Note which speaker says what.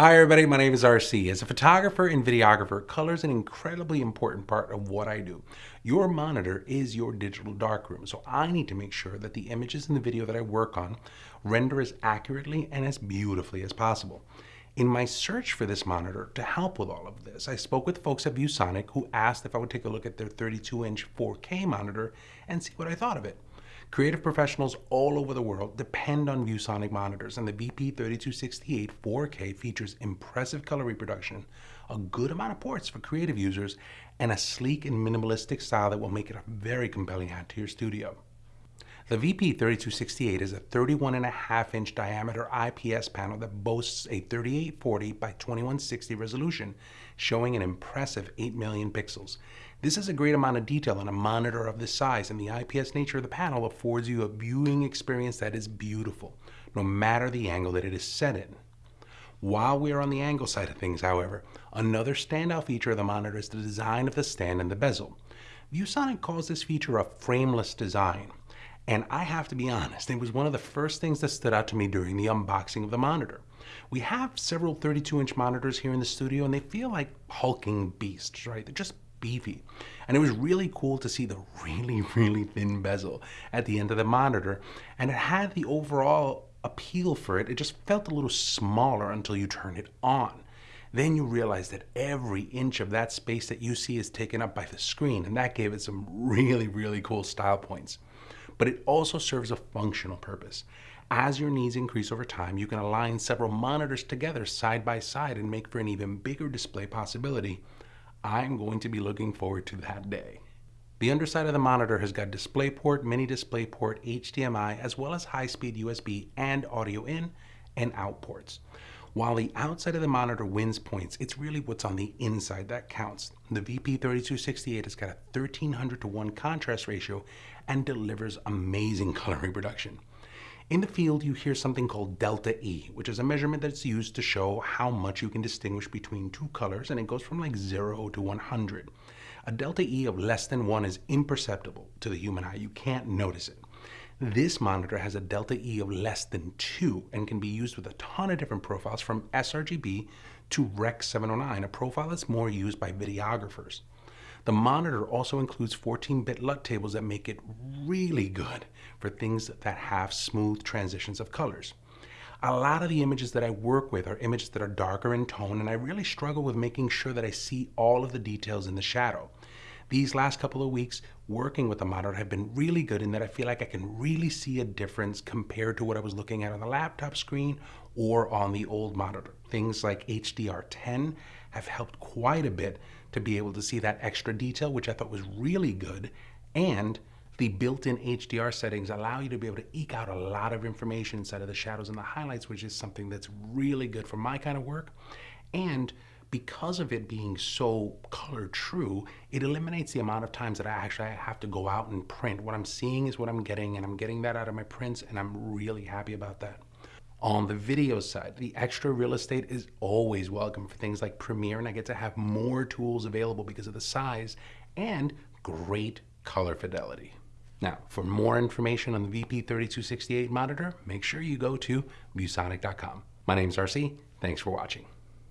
Speaker 1: Hi everybody, my name is RC. As a photographer and videographer, color is an incredibly important part of what I do. Your monitor is your digital darkroom, so I need to make sure that the images in the video that I work on render as accurately and as beautifully as possible. In my search for this monitor to help with all of this, I spoke with folks at ViewSonic who asked if I would take a look at their 32-inch 4K monitor and see what I thought of it. Creative professionals all over the world depend on ViewSonic monitors, and the VP3268 4K features impressive color reproduction, a good amount of ports for creative users, and a sleek and minimalistic style that will make it a very compelling add to your studio. The VP3268 is a 31.5 inch diameter IPS panel that boasts a 3840 by 2160 resolution, showing an impressive 8 million pixels. This is a great amount of detail on a monitor of this size, and the IPS nature of the panel affords you a viewing experience that is beautiful, no matter the angle that it is set in. While we are on the angle side of things, however, another standout feature of the monitor is the design of the stand and the bezel. ViewSonic calls this feature a frameless design. And I have to be honest, it was one of the first things that stood out to me during the unboxing of the monitor. We have several 32 inch monitors here in the studio and they feel like hulking beasts, right? They're just beefy. And it was really cool to see the really, really thin bezel at the end of the monitor. And it had the overall appeal for it. It just felt a little smaller until you turn it on. Then you realize that every inch of that space that you see is taken up by the screen. And that gave it some really, really cool style points but it also serves a functional purpose. As your needs increase over time, you can align several monitors together side by side and make for an even bigger display possibility. I'm going to be looking forward to that day. The underside of the monitor has got DisplayPort, mini DisplayPort, HDMI, as well as high-speed USB and audio in and out ports. While the outside of the monitor wins points, it's really what's on the inside that counts. The VP3268 has got a 1300 to 1 contrast ratio and delivers amazing color reproduction. In the field, you hear something called delta E, which is a measurement that's used to show how much you can distinguish between two colors, and it goes from like 0 to 100. A delta E of less than 1 is imperceptible to the human eye. You can't notice it. This monitor has a delta E of less than 2 and can be used with a ton of different profiles from sRGB to Rec 709, a profile that's more used by videographers. The monitor also includes 14-bit LUT tables that make it really good for things that have smooth transitions of colors. A lot of the images that I work with are images that are darker in tone and I really struggle with making sure that I see all of the details in the shadow. These last couple of weeks working with the monitor have been really good in that I feel like I can really see a difference compared to what I was looking at on the laptop screen or on the old monitor. Things like HDR10 have helped quite a bit to be able to see that extra detail, which I thought was really good. And the built-in HDR settings allow you to be able to eke out a lot of information inside of the shadows and the highlights, which is something that's really good for my kind of work. And because of it being so color true, it eliminates the amount of times that I actually have to go out and print. What I'm seeing is what I'm getting, and I'm getting that out of my prints, and I'm really happy about that. On the video side, the extra real estate is always welcome for things like Premiere, and I get to have more tools available because of the size and great color fidelity. Now, for more information on the VP3268 monitor, make sure you go to viewsonic.com. My name is RC. Thanks for watching.